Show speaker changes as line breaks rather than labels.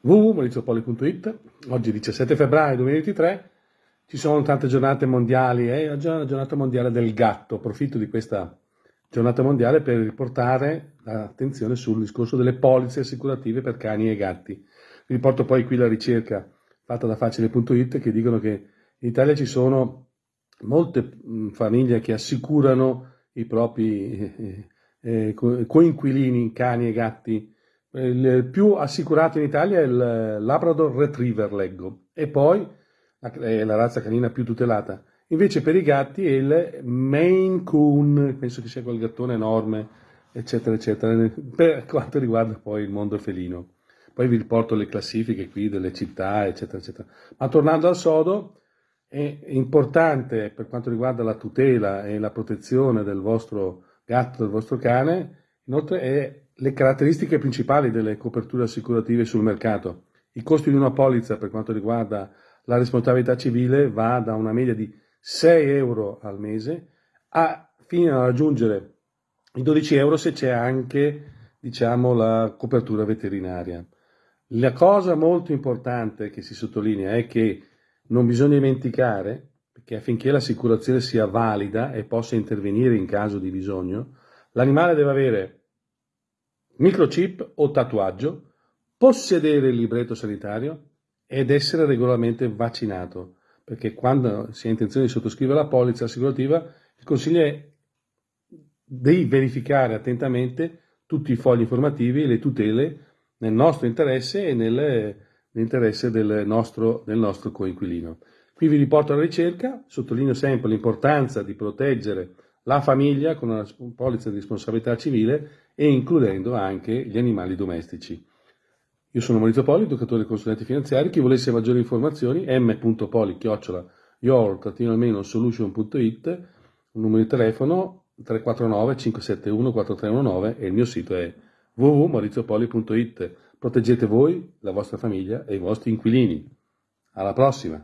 www.mauriziopoli.it Oggi 17 febbraio 2023 ci sono tante giornate mondiali e oggi è la giornata mondiale del gatto. Approfitto di questa giornata mondiale per riportare l'attenzione sul discorso delle polizze assicurative per cani e gatti. Riporto poi qui la ricerca fatta da facile.it che dicono che in Italia ci sono molte famiglie che assicurano i propri eh, eh, coinquilini, cani e gatti. Il più assicurato in Italia è il Labrador Retriever, leggo, e poi è la razza canina più tutelata. Invece per i gatti è il Maine Coon, penso che sia quel gattone enorme, eccetera, eccetera, per quanto riguarda poi il mondo felino. Poi vi riporto le classifiche qui delle città, eccetera, eccetera. Ma tornando al sodo, è importante per quanto riguarda la tutela e la protezione del vostro gatto, del vostro cane, inoltre è le caratteristiche principali delle coperture assicurative sul mercato. Il costo di una polizza per quanto riguarda la responsabilità civile va da una media di 6 euro al mese a, fino a raggiungere i 12 euro se c'è anche diciamo, la copertura veterinaria. La cosa molto importante che si sottolinea è che non bisogna dimenticare che affinché l'assicurazione sia valida e possa intervenire in caso di bisogno, l'animale deve avere microchip o tatuaggio, possedere il libretto sanitario ed essere regolarmente vaccinato, perché quando si ha intenzione di sottoscrivere la polizza assicurativa, il consiglio è di verificare attentamente tutti i fogli informativi e le tutele nel nostro interesse e nell'interesse del nostro, del nostro coinquilino. Qui vi riporto la ricerca, sottolineo sempre l'importanza di proteggere la famiglia con una polizza di responsabilità civile e includendo anche gli animali domestici. Io sono Maurizio Poli, educatore e consulente finanziari. Chi volesse maggiori informazioni, m.poli, chiocciola, your-solution.it, un numero di telefono 349 571 4319 e il mio sito è www.mauriziopoli.it. Proteggete voi, la vostra famiglia e i vostri inquilini. Alla prossima!